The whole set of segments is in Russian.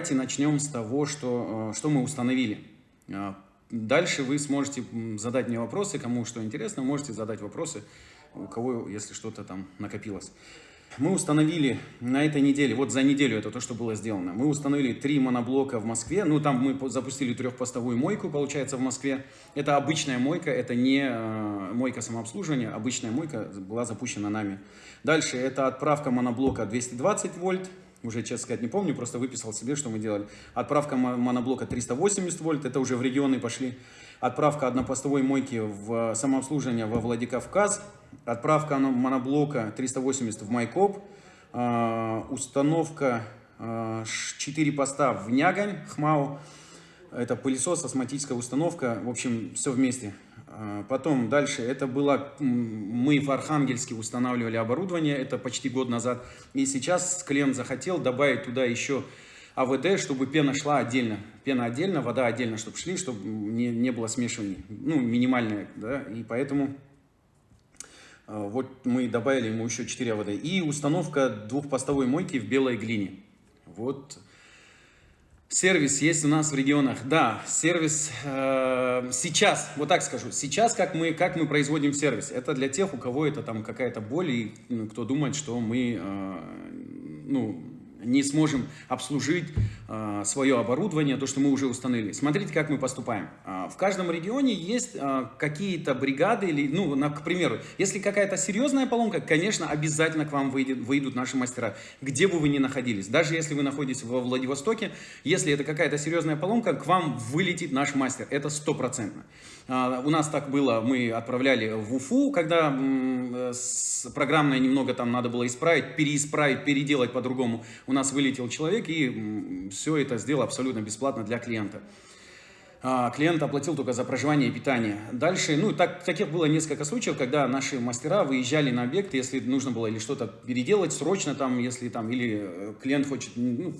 давайте начнем с того, что, что мы установили. Дальше вы сможете задать мне вопросы, кому что интересно, можете задать вопросы, у кого, если что-то там накопилось. Мы установили на этой неделе, вот за неделю это то, что было сделано, мы установили три моноблока в Москве, ну там мы запустили трехпостовую мойку, получается, в Москве. Это обычная мойка, это не э, мойка самообслуживания, обычная мойка была запущена нами. Дальше это отправка моноблока 220 вольт, уже, честно сказать, не помню, просто выписал себе, что мы делали. Отправка моноблока 380 вольт, это уже в регионы пошли. Отправка однопостовой мойки в самообслуживание во Владикавказ. Отправка моноблока 380 в Майкоп. А, установка 4 а, поста в Нягань, Хмау. Это пылесос, астматическая установка, в общем, все вместе. А, потом дальше, это было, мы в Архангельске устанавливали оборудование, это почти год назад. И сейчас клиент захотел добавить туда еще АВД, чтобы пена шла отдельно. Пена отдельно, вода отдельно, чтобы шли, чтобы не, не было смешивания. Ну, минимальное, да, и поэтому а, вот мы добавили ему еще 4 АВД. И установка двухпостовой мойки в белой глине. Вот Сервис есть у нас в регионах. Да, сервис э, сейчас, вот так скажу, сейчас как мы, как мы производим сервис. Это для тех, у кого это там какая-то боль, и ну, кто думает, что мы, э, ну, не сможем обслужить э, свое оборудование, то, что мы уже установили. Смотрите, как мы поступаем. Э, в каждом регионе есть э, какие-то бригады, или, ну, на, к примеру, если какая-то серьезная поломка, конечно, обязательно к вам выйдет, выйдут наши мастера, где бы вы ни находились. Даже если вы находитесь во Владивостоке, если это какая-то серьезная поломка, к вам вылетит наш мастер. Это стопроцентно. Э, у нас так было, мы отправляли в Уфу, когда э, программное немного там надо было исправить, переисправить, переделать по-другому у нас вылетел человек и все это сделал абсолютно бесплатно для клиента. А, клиент оплатил только за проживание и питание. Дальше, ну, так, таких было несколько случаев, когда наши мастера выезжали на объект, если нужно было или что-то переделать срочно там, если там, или э, клиент хочет, ну,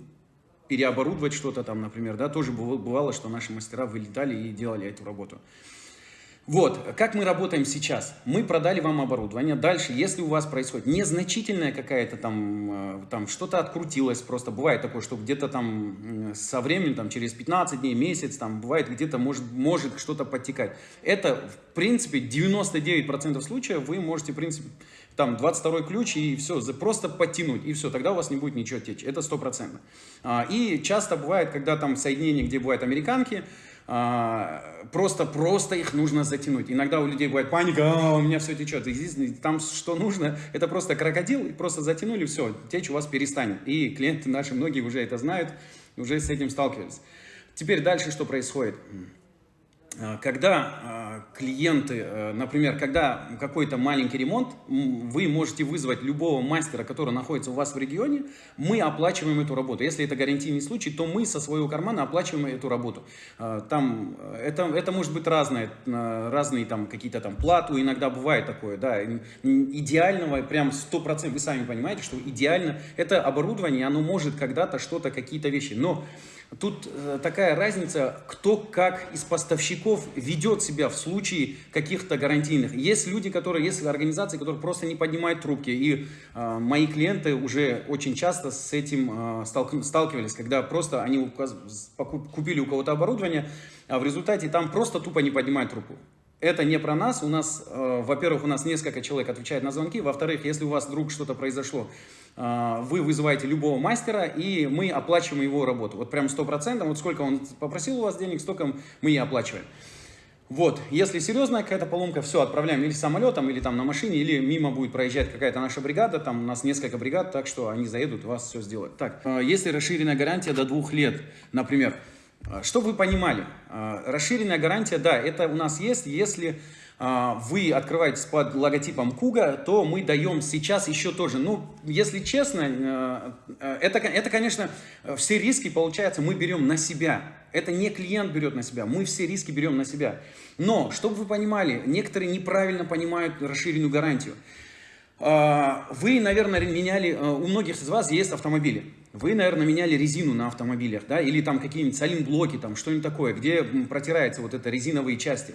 переоборудовать что-то там, например, да, тоже бывало, что наши мастера вылетали и делали эту работу. Вот, как мы работаем сейчас? Мы продали вам оборудование. Дальше, если у вас происходит незначительная какая-то там, э, там что-то открутилось, просто бывает такое, что где-то там со временем, там через 15 дней, месяц, там бывает где-то может, может что-то подтекать. Это, в принципе, 99% случаев вы можете, в принципе, там 22 ключ и все, просто подтянуть, и все, тогда у вас не будет ничего течь, это стопроцентно. А, и часто бывает, когда там соединение, где бывают американки, а, просто, просто их нужно затянуть. Иногда у людей бывает паника, а, у меня все течет. И там что нужно, это просто крокодил, и просто затянули, все, течь у вас перестанет. И клиенты наши, многие уже это знают, уже с этим сталкивались. Теперь дальше что происходит? А, когда а, клиенты, э, например, когда какой-то маленький ремонт, вы можете вызвать любого мастера, который находится у вас в регионе, мы оплачиваем эту работу. Если это гарантийный случай, то мы со своего кармана оплачиваем эту работу. А, там, это, это может быть разное, разные там какие-то там плату, иногда бывает такое, да, идеального, прям 100%, вы сами понимаете, что идеально, это оборудование, оно может когда-то что-то, какие-то вещи, но Тут э, такая разница, кто как из поставщиков ведет себя в случае каких-то гарантийных. Есть люди, которые, есть организации, которые просто не поднимают трубки. И э, мои клиенты уже очень часто с этим э, сталкивались, когда просто они купили у кого-то оборудование, а в результате там просто тупо не поднимают трубку. Это не про нас. У нас, э, во-первых, у нас несколько человек отвечает на звонки. Во-вторых, если у вас вдруг что-то произошло, э, вы вызываете любого мастера, и мы оплачиваем его работу. Вот прям 100%. Вот сколько он попросил у вас денег, столько мы и оплачиваем. Вот, если серьезная какая-то поломка, все, отправляем или самолетом, или там на машине, или мимо будет проезжать какая-то наша бригада, там у нас несколько бригад, так что они заедут, вас все сделают. Так, э, если расширенная гарантия до двух лет, например, а, Чтобы вы понимали, а, расширенная гарантия, да, это у нас есть, если а, вы открываетесь под логотипом Куга, то мы даем сейчас еще тоже. Ну, если честно, это, это, конечно, все риски, получается, мы берем на себя. Это не клиент берет на себя, мы все риски берем на себя. Но, чтобы вы понимали, некоторые неправильно понимают расширенную гарантию. Вы, наверное, меняли, у многих из вас есть автомобили. Вы, наверное, меняли резину на автомобилях, да, или там какие-нибудь салин-блоки, там что-нибудь такое, где протираются вот это резиновые части.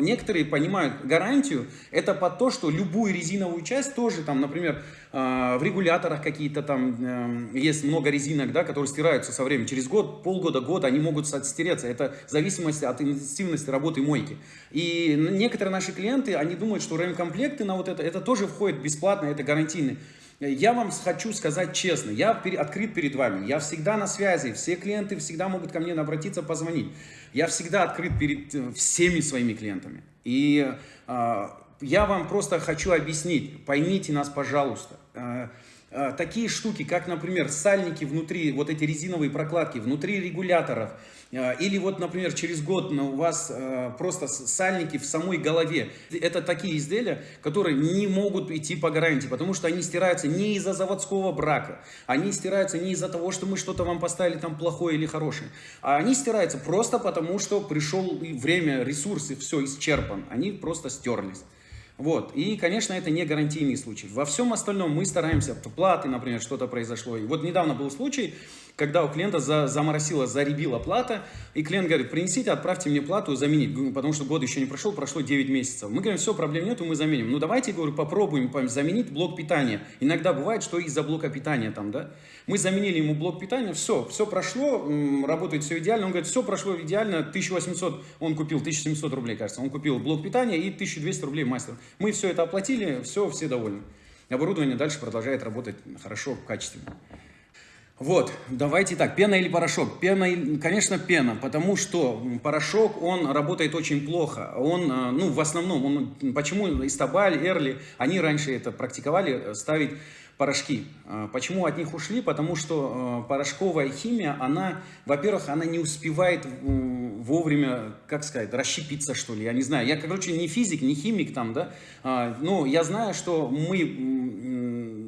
некоторые понимают гарантию, это по то, что любую резиновую часть тоже, там, например, а, в регуляторах какие-то там эм, есть много резинок, да, которые стираются со временем. Через год, полгода, год они могут стереться. Это в зависимости от интенсивности работы мойки. И некоторые наши клиенты, они думают, что ремкомплекты на вот это, это тоже входит бесплатно, это гарантийный. Я вам хочу сказать честно, я открыт перед вами, я всегда на связи, все клиенты всегда могут ко мне обратиться, позвонить. Я всегда открыт перед э, всеми своими клиентами. И э, я вам просто хочу объяснить, поймите нас, пожалуйста. Э, э, такие штуки, как, например, сальники внутри, вот эти резиновые прокладки, внутри регуляторов, или вот, например, через год у вас просто сальники в самой голове. Это такие изделия, которые не могут идти по гарантии, потому что они стираются не из-за заводского брака, они стираются не из-за того, что мы что-то вам поставили там плохое или хорошее, а они стираются просто потому, что пришел время, ресурсы, все исчерпан, они просто стерлись. Вот. И, конечно, это не гарантийный случай. Во всем остальном мы стараемся, платы, например, что-то произошло. И вот недавно был случай, когда у клиента за, заморосила, заребила плата, и клиент говорит, принесите, отправьте мне плату заменить, потому что год еще не прошел, прошло 9 месяцев. Мы говорим, все, проблем нету, мы заменим. Ну давайте, говорю, попробуем заменить блок питания. Иногда бывает, что из-за блока питания там, да. Мы заменили ему блок питания, все, все прошло, работает все идеально. Он говорит, все прошло идеально, 1800, он купил 1700 рублей, кажется, он купил блок питания и 1200 рублей мастер. Мы все это оплатили, все, все довольны. Оборудование дальше продолжает работать хорошо, качественно. Вот, давайте так, пена или порошок? Пена, конечно, пена, потому что порошок, он работает очень плохо. Он, э, ну, в основном, он, почему Истабаль, Эрли, они раньше это практиковали, э, ставить порошки. Э, почему от них ушли? Потому что порошковая химия, она, во-первых, она не успевает вовремя, как сказать, расщепиться, что ли, я не знаю. Я, короче, не физик, не химик там, да, а, но я знаю, что мы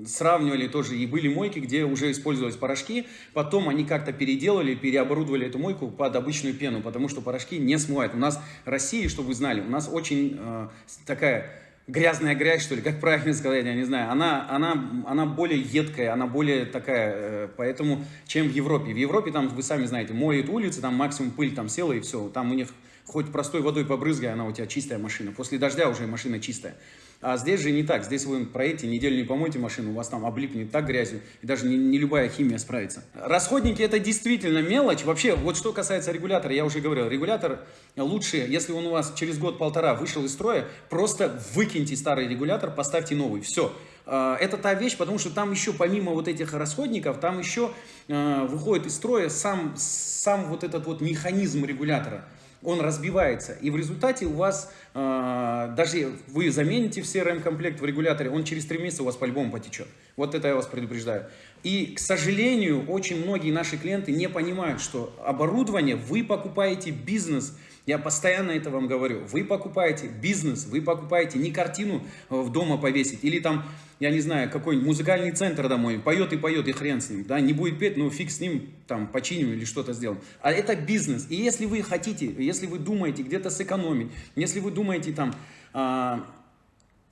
сравнивали тоже, и были мойки, где уже использовались порошки, потом они как-то переделали, переоборудовали эту мойку под обычную пену, потому что порошки не смывают. У нас в России, чтобы вы знали, у нас очень э, такая грязная грязь, что ли, как правильно сказать, я не знаю, она, она, она более едкая, она более такая, э, поэтому, чем в Европе. В Европе там, вы сами знаете, моют улицы, там максимум пыль там села и все, там у них хоть простой водой побрызгай, она у тебя чистая машина, после дождя уже машина чистая. А здесь же не так. Здесь вы проедете, неделю не помойте машину, у вас там облипнет так грязью, и даже не, не любая химия справится. Расходники это действительно мелочь. Вообще, вот что касается регулятора, я уже говорил, регулятор лучше, если он у вас через год-полтора вышел из строя, просто выкиньте старый регулятор, поставьте новый. Все. А, это та вещь, потому что там еще помимо вот этих расходников, там еще а, выходит из строя сам, сам вот этот вот механизм регулятора он разбивается. И в результате у вас, э, даже вы замените все рэм-комплект в регуляторе, он через 3 месяца у вас по-любому потечет. Вот это я вас предупреждаю. И, к сожалению, очень многие наши клиенты не понимают, что оборудование вы покупаете бизнес – я постоянно это вам говорю. Вы покупаете бизнес, вы покупаете не картину э, в дома повесить, или там, я не знаю, какой-нибудь музыкальный центр домой, поет и поет, и хрен с ним, да, не будет петь, ну фиг с ним, там, починим или что-то сделаем. А это бизнес. И если вы хотите, если вы думаете где-то сэкономить, если вы думаете там...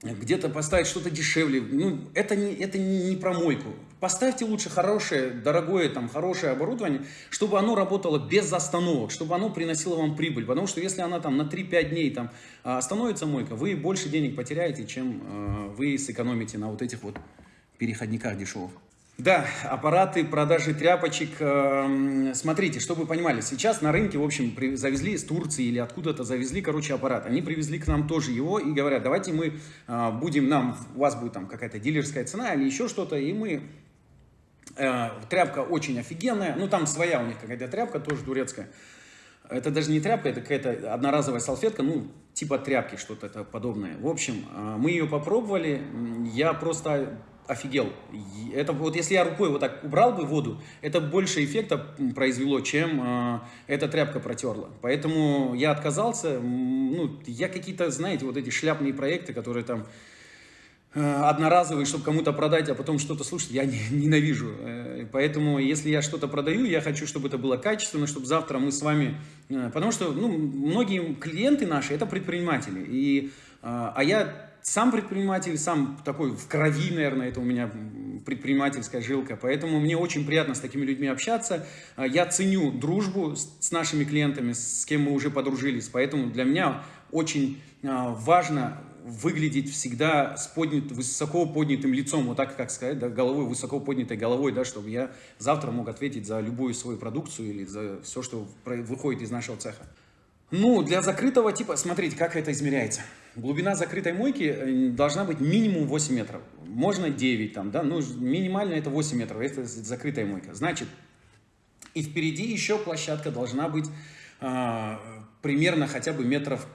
Где-то поставить что-то дешевле. Ну, это не, это не, не про мойку. Поставьте лучше хорошее, дорогое, там, хорошее оборудование, чтобы оно работало без остановок, чтобы оно приносило вам прибыль. Потому что если она там на 3-5 дней там а, остановится мойка, вы больше денег потеряете, чем э, вы сэкономите на вот этих вот переходниках дешевых. Да, аппараты продажи тряпочек. Эм, смотрите, чтобы вы понимали, сейчас на рынке, в общем, завезли из Турции или откуда-то завезли, короче, аппарат. Они привезли к нам тоже его и говорят, давайте мы э, будем, нам, у вас будет там какая-то дилерская цена или еще что-то, и мы... Э, тряпка очень офигенная, ну там своя у них какая-то тряпка, тоже турецкая. Это даже не тряпка, это какая-то одноразовая салфетка, ну, типа тряпки, что-то подобное. В общем, э, мы ее попробовали, я просто офигел. Это вот если я рукой вот так убрал бы воду, это больше эффекта произвело, чем э, эта тряпка протерла. Поэтому я отказался. Ну, я какие-то, знаете, вот эти шляпные проекты, которые там э, одноразовые, чтобы кому-то продать, а потом что-то слушать, я не, ненавижу. Э, поэтому, если я что-то продаю, я хочу, чтобы это было качественно, чтобы завтра мы с вами... Э, потому что, ну, многие клиенты наши – это предприниматели. И, э, а я сам предприниматель, сам такой в крови, наверное, это у меня предпринимательская жилка, поэтому мне очень приятно с такими людьми общаться. А, я ценю дружбу с нашими клиентами, с кем мы уже подружились, поэтому для меня очень а, важно выглядеть всегда с поднят, высоко поднятым лицом, вот так, как сказать, да, головой, высоко поднятой головой, да, чтобы я завтра мог ответить за любую свою продукцию или за все, что выходит из нашего цеха. Ну, для закрытого типа, смотрите, как это измеряется. Глубина закрытой мойки э, должна быть минимум 8 метров. Можно 9 там, да, ну, минимально это 8 метров, это закрытая мойка. Значит, и впереди еще площадка должна быть э, примерно хотя бы метров,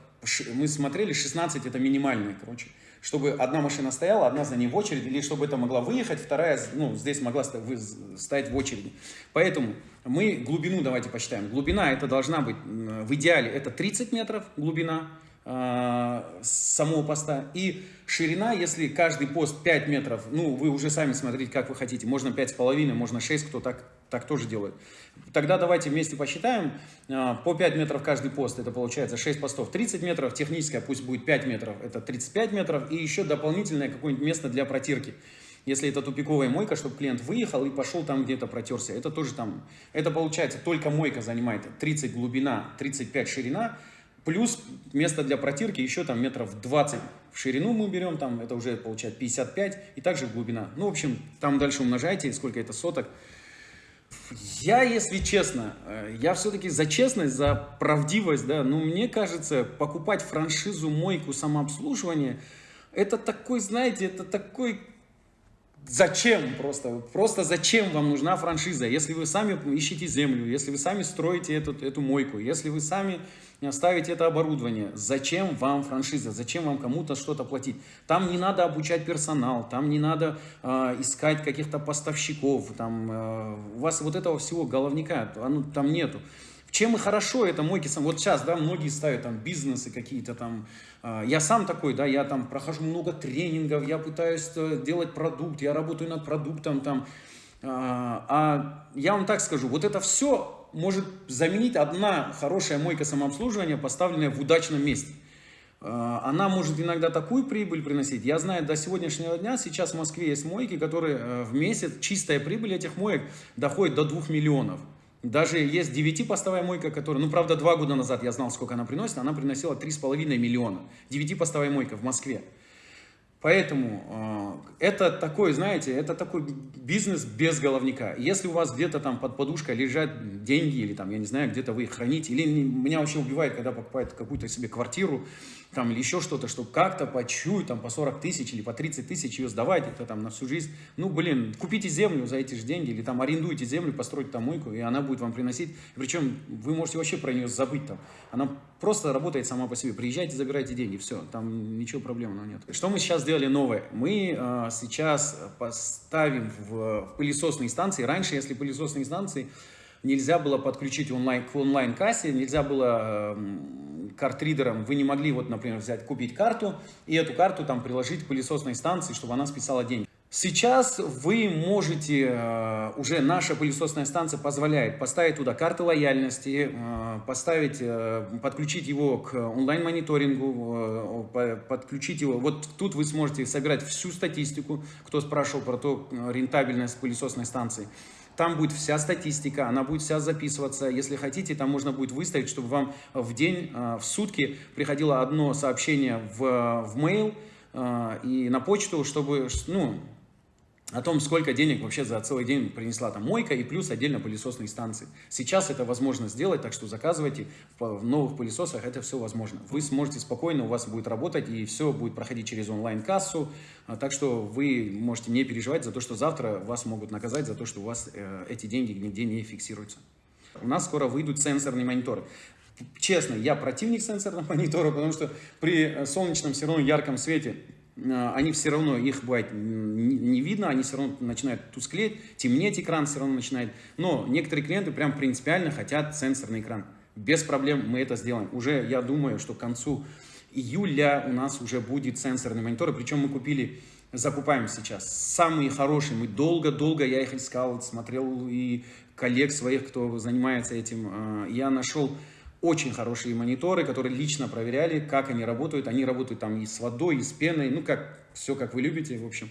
мы смотрели, 16 это минимальная, короче. Чтобы одна машина стояла, одна за ней в очередь, или чтобы это могла выехать, вторая, ну, здесь могла стоять в очереди. Поэтому мы глубину давайте посчитаем. Глубина это должна быть, в идеале это 30 метров глубина, самого поста. И ширина, если каждый пост 5 метров, ну, вы уже сами смотрите, как вы хотите. Можно 5,5, можно 6, кто так так тоже делают. Тогда давайте вместе посчитаем. А, по 5 метров каждый пост, это получается 6 постов 30 метров. Техническая пусть будет 5 метров, это 35 метров. И еще дополнительное какое-нибудь место для протирки. Если это тупиковая мойка, чтобы клиент выехал и пошел там где-то протерся. Это тоже там, это получается только мойка занимает 30 глубина, 35 ширина. Плюс место для протирки еще там метров 20 в ширину мы берем, там это уже получается 55 и также глубина. Ну, в общем, там дальше умножайте, сколько это соток. Я, если честно, э, я все-таки за честность, за правдивость, да, но мне кажется, покупать франшизу мойку самообслуживания, это такой, знаете, это такой Зачем просто? Просто зачем вам нужна франшиза? Если вы сами ищете землю, если вы сами строите эту, эту мойку, если вы сами ставите это оборудование, зачем вам франшиза? Зачем вам кому-то что-то платить? Там не надо обучать персонал, там не надо э, искать каких-то поставщиков, там, э, у вас вот этого всего головника оно, там нету. Чем и хорошо это мойки сам. Вот сейчас, да, многие ставят там бизнесы какие-то там. А, я сам такой, да, я там прохожу много тренингов, я пытаюсь э, делать продукт, я работаю над продуктом там. А, а я вам так скажу, вот это все может заменить одна хорошая мойка самообслуживания, поставленная в удачном месте. А, она может иногда такую прибыль приносить. Я знаю, до сегодняшнего дня сейчас в Москве есть мойки, которые э, в месяц, чистая прибыль этих моек доходит до 2 миллионов. Даже есть 9-постовая мойка, которая, ну, правда, два года назад я знал, сколько она приносит, она приносила 3,5 миллиона. 9-постовая мойка в Москве. Поэтому э, это такой, знаете, это такой бизнес без головника. Если у вас где-то там под подушкой лежат деньги, или там, я не знаю, где-то вы их храните, или меня вообще убивает, когда покупают какую-то себе квартиру, там, или еще что-то, чтобы как-то по чуть, там, по 40 тысяч или по 30 тысяч ее сдавать, это там на всю жизнь. Ну, блин, купите землю за эти же деньги, или там арендуйте землю, постройте там мойку, и она будет вам приносить. Причем вы можете вообще про нее забыть там. Она просто работает сама по себе. Приезжайте, забирайте деньги, все, там ничего проблемного нет. Что мы сейчас сделали новое? Мы э, сейчас поставим в, в пылесосные станции. Раньше, если пылесосные станции нельзя было подключить онлайн, к онлайн-кассе, нельзя было э, картридером, вы не могли, вот, например, взять, купить карту и эту карту там приложить к пылесосной станции, чтобы она списала деньги. Сейчас вы можете, э, уже наша пылесосная станция позволяет поставить туда карты лояльности, э, поставить, э, подключить его к онлайн-мониторингу, подключить его. Вот тут вы сможете собирать всю статистику, кто спрашивал про то, рентабельность пылесосной станции. Там будет вся статистика, она будет вся записываться. Если хотите, там можно будет выставить, чтобы вам в день, а, в сутки приходило одно сообщение в, в mail а, и на почту, чтобы, ну, о том, сколько денег вообще за целый день принесла там мойка и плюс отдельно пылесосные станции. Сейчас это возможно сделать, так что заказывайте в новых пылесосах, это все возможно. Вы сможете спокойно, у вас будет работать и все будет проходить через онлайн-кассу, а, так что вы можете не переживать за то, что завтра вас могут наказать за то, что у вас э, эти деньги нигде не фиксируются. У нас скоро выйдут сенсорные мониторы. Честно, я противник сенсорного монитора, потому что при солнечном все равно ярком свете Э, они все равно, их бывает не видно, они все равно начинают тусклеть, темнеть экран все равно начинает. Но некоторые клиенты прям принципиально хотят сенсорный экран. Без проблем мы это сделаем. Уже я думаю, что к концу июля у нас уже будет сенсорный монитор. Причем мы купили, закупаем сейчас самые хорошие. Мы долго-долго, я их искал, смотрел и коллег своих, кто занимается этим. Э, я нашел очень хорошие мониторы, которые лично проверяли, как они работают. Они работают там и с водой, и с пеной, ну, как, все как вы любите, в общем.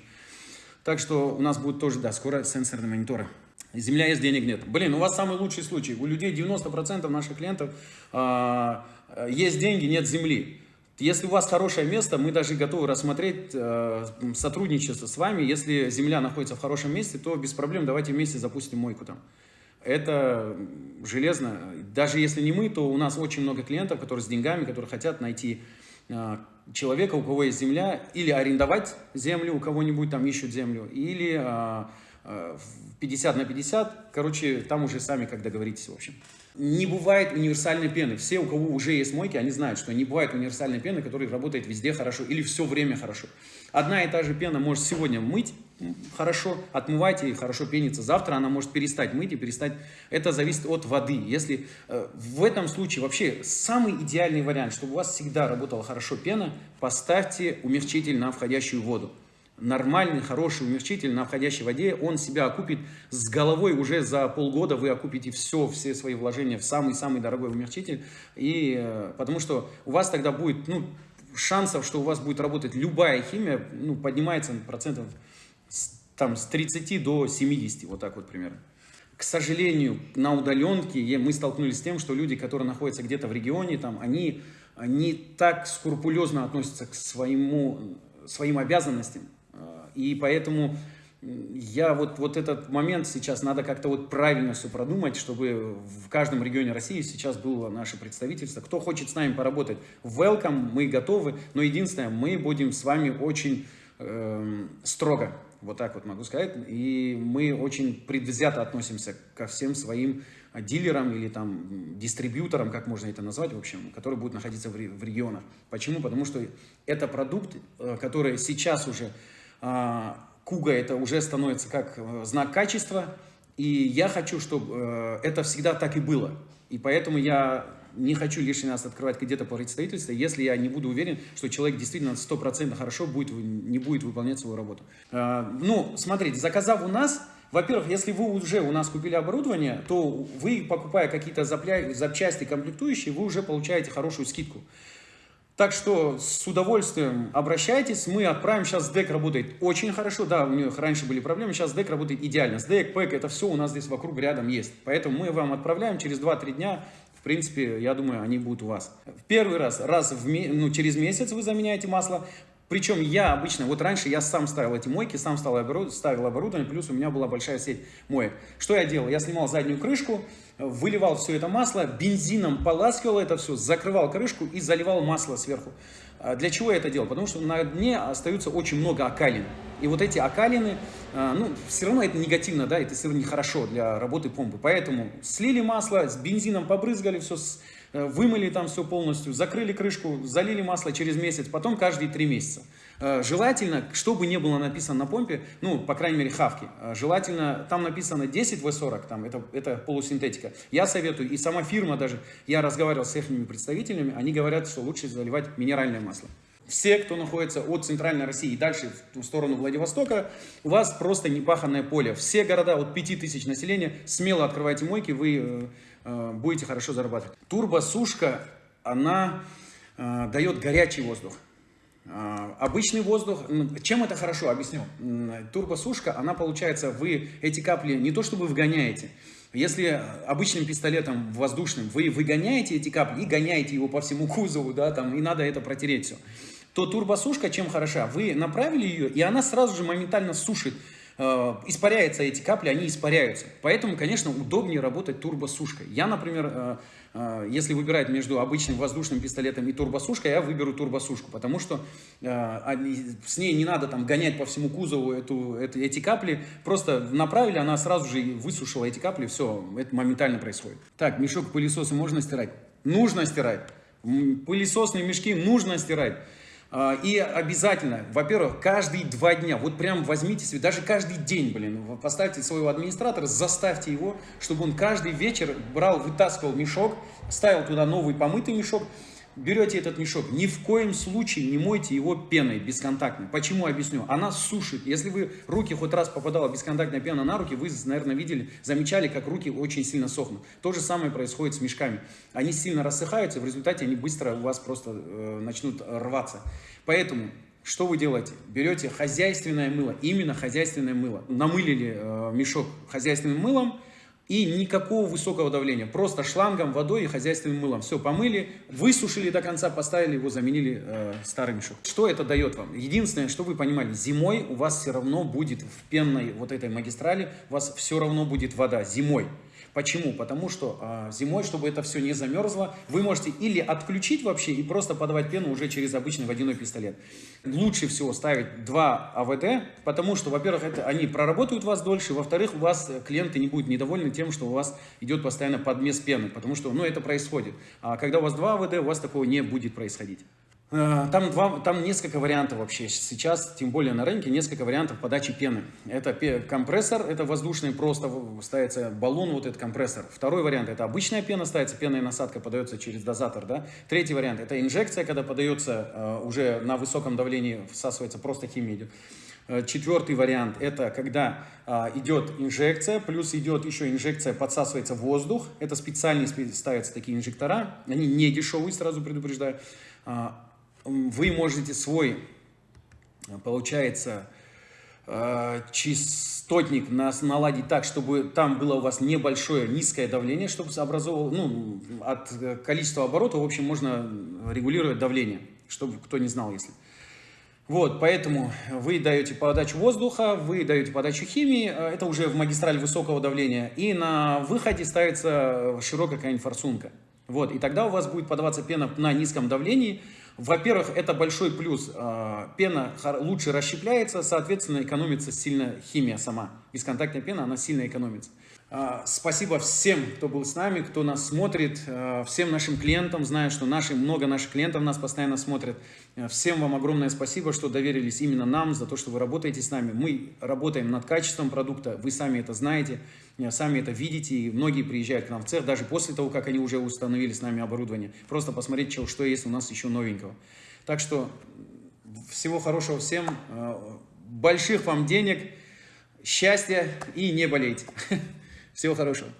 Так что у нас будет тоже, да, скоро сенсорные мониторы. Земля есть, денег нет. Блин, у вас самый лучший случай. У людей 90% наших клиентов э, есть деньги, нет земли. Если у вас хорошее место, мы даже готовы рассмотреть э, сотрудничество с вами. Если земля находится в хорошем месте, то без проблем давайте вместе запустим мойку там. Это железно. Даже если не мы, то у нас очень много клиентов, которые с деньгами, которые хотят найти э, человека, у кого есть земля, или арендовать землю, у кого-нибудь там ищут землю, или э, э, 50 на 50. Короче, там уже сами как договоритесь, в общем. Не бывает универсальной пены. Все, у кого уже есть мойки, они знают, что не бывает универсальной пены, которая работает везде хорошо или все время хорошо. Одна и та же пена может сегодня мыть хорошо, отмывать и хорошо пениться. Завтра она может перестать мыть и перестать. Это зависит от воды. Если э, в этом случае вообще самый идеальный вариант, чтобы у вас всегда работала хорошо пена, поставьте умягчитель на входящую воду нормальный, хороший умягчитель на входящей воде, он себя окупит с головой уже за полгода, вы окупите все, все свои вложения в самый-самый дорогой умягчитель, и, э, потому что у вас тогда будет, ну, шансов, что у вас будет работать любая химия, ну, поднимается процентов там, с 30 до 70, вот так вот примерно. К сожалению, на удаленке мы столкнулись с тем, что люди, которые находятся где-то в регионе, там, они не так скрупулезно относятся к своему, своим обязанностям, и поэтому я вот, вот этот момент сейчас надо как-то вот правильно все продумать, чтобы в каждом регионе России сейчас было наше представительство. Кто хочет с нами поработать, welcome, мы готовы. Но единственное, мы будем с вами очень э, строго, вот так вот могу сказать. И мы очень предвзято относимся ко всем своим дилерам или там дистрибьюторам, как можно это назвать, в общем, которые будут находиться в, в регионах. Почему? Потому что это продукт, э, который сейчас уже а, Куга это уже становится как э, знак качества, и я хочу, чтобы э, это всегда так и было. И поэтому я не хочу лишний раз открывать где-то по представительству, если я не буду уверен, что человек действительно 100% хорошо будет, не будет выполнять свою работу. А, ну, смотрите, заказав у нас, во-первых, если вы уже у нас купили оборудование, то вы, покупая какие-то запчасти комплектующие, вы уже получаете хорошую скидку. Так что с удовольствием обращайтесь, мы отправим, сейчас ДЭК работает очень хорошо, да, у них раньше были проблемы, сейчас ДЭК работает идеально, с ДЭК, ПЭК, это все у нас здесь вокруг рядом есть, поэтому мы вам отправляем через 2-3 дня, принципе, я думаю, они будут у вас. В первый раз, раз в, ну, через месяц вы заменяете масло, причем я обычно, вот раньше я сам ставил эти мойки, сам ставил оборудование, плюс у меня была большая сеть моек. Что я делал? Я снимал заднюю крышку, выливал все это масло, бензином поласкивал это все, закрывал крышку и заливал масло сверху. А для чего я это делал? Потому что на дне остается очень много окалин. И вот эти окалины, а, ну, все равно это негативно, да, это все равно нехорошо для работы помпы. Поэтому слили масло, с бензином побрызгали, все Э, вымыли там все полностью, закрыли крышку, залили масло через месяц, потом каждые три месяца. Э, желательно, чтобы не было написано на помпе, ну, по крайней мере, хавки, э, желательно, там написано 10 В40, там, это, это полусинтетика. Я советую, и сама фирма даже, я разговаривал с их представителями, они говорят, что лучше заливать минеральное масло. Все, кто находится от центральной России и дальше в сторону Владивостока, у вас просто непаханное поле. Все города от 5000 населения, смело открывайте мойки, вы Э, будете хорошо зарабатывать. Турбосушка, она э, дает горячий воздух. Э, обычный воздух, чем это хорошо, объясню. Турбосушка, она получается, вы эти капли не то чтобы вгоняете, если обычным пистолетом воздушным вы выгоняете эти капли и гоняете его по всему кузову, да, там, и надо это протереть все, то турбосушка чем хороша? Вы направили ее, и она сразу же моментально сушит испаряются эти капли, они испаряются. Поэтому, конечно, удобнее работать турбосушкой. Я, например, э, э, если выбирать между обычным воздушным пистолетом и турбосушкой, я выберу турбосушку, потому что с ней не надо там гонять по всему кузову эту, эту, эти капли, просто направили, она сразу же высушила эти капли, все, это моментально происходит. Так, мешок пылесоса можно стирать? Нужно стирать. Пылесосные мешки нужно стирать. А, и обязательно, во-первых, каждые два дня, вот прям возьмите себе, даже каждый день, блин, поставьте своего администратора, заставьте его, чтобы он каждый вечер брал, вытаскивал мешок, ставил туда новый помытый мешок, берете этот мешок, ни в коем случае не мойте его пеной бесконтактной. Почему, объясню. Она сушит. Если вы руки хоть раз попадала бесконтактная пена на руки, вы, наверное, видели, замечали, как руки очень сильно сохнут. То же самое происходит с мешками. Они сильно рассыхаются, в результате они быстро у вас просто э, начнут рваться. Поэтому что вы делаете? Берете хозяйственное мыло, именно хозяйственное мыло. Намылили э, мешок хозяйственным мылом, И никакого высокого давления, просто шлангом, водой и хозяйственным мылом. Все помыли, высушили до конца, поставили его, заменили э, старый мешок. Что это дает вам? Единственное, что вы понимали, зимой у вас все равно будет в пенной вот этой магистрали, у вас все равно будет вода зимой. Почему? Потому что э, зимой, чтобы это все не замерзло, вы можете или отключить вообще и просто подавать пену уже через обычный водяной пистолет. Лучше всего ставить два АВД, потому что, во-первых, они проработают вас дольше, во-вторых, у вас клиенты не будут недовольны тем, что у вас идет постоянно подмес пены, потому что ну, это происходит. А когда у вас два АВД, у вас такого не будет происходить. Э, там, два, там несколько вариантов вообще. Сейчас, тем более на рынке, несколько вариантов подачи пены. Это компрессор, это воздушный, просто ставится баллон, вот этот компрессор. Второй вариант, это обычная пена, ставится пенная насадка, подается через дозатор. Да? Третий вариант, это инжекция, когда подается э, уже на высоком давлении, всасывается просто химия идет. Э, четвертый вариант, это когда а, идет инжекция, плюс идет еще инжекция, подсасывается воздух. Это специальные ставятся такие инжектора, они не дешевые, сразу предупреждаю. А, вы можете свой, получается, э, частотник наладить так, чтобы там было у вас небольшое низкое давление, чтобы образовывало, ну, от количества оборотов, в общем, можно регулировать давление, чтобы кто не знал, если. Вот, поэтому вы даете подачу воздуха, вы даете подачу химии, э, это уже в магистраль высокого давления, и на выходе ставится широкая какая-нибудь форсунка. Вот, и тогда у вас будет подаваться пена на низком давлении, во-первых, это большой плюс. А, пена лучше расщепляется, соответственно, экономится сильно химия сама. Бесконтактная пена, она сильно экономится. А, спасибо всем, кто был с нами, кто нас смотрит, а, всем нашим клиентам. Знаю, что наши, много наших клиентов нас постоянно смотрят. Всем вам огромное спасибо, что доверились именно нам, за то, что вы работаете с нами. Мы работаем над качеством продукта, вы сами это знаете, сами это видите. И многие приезжают к нам в цех, даже после того, как они уже установили с нами оборудование. Просто посмотреть, что, что есть у нас еще новенького. Так что всего хорошего всем, больших вам денег, счастья и не болейте. Всего хорошего.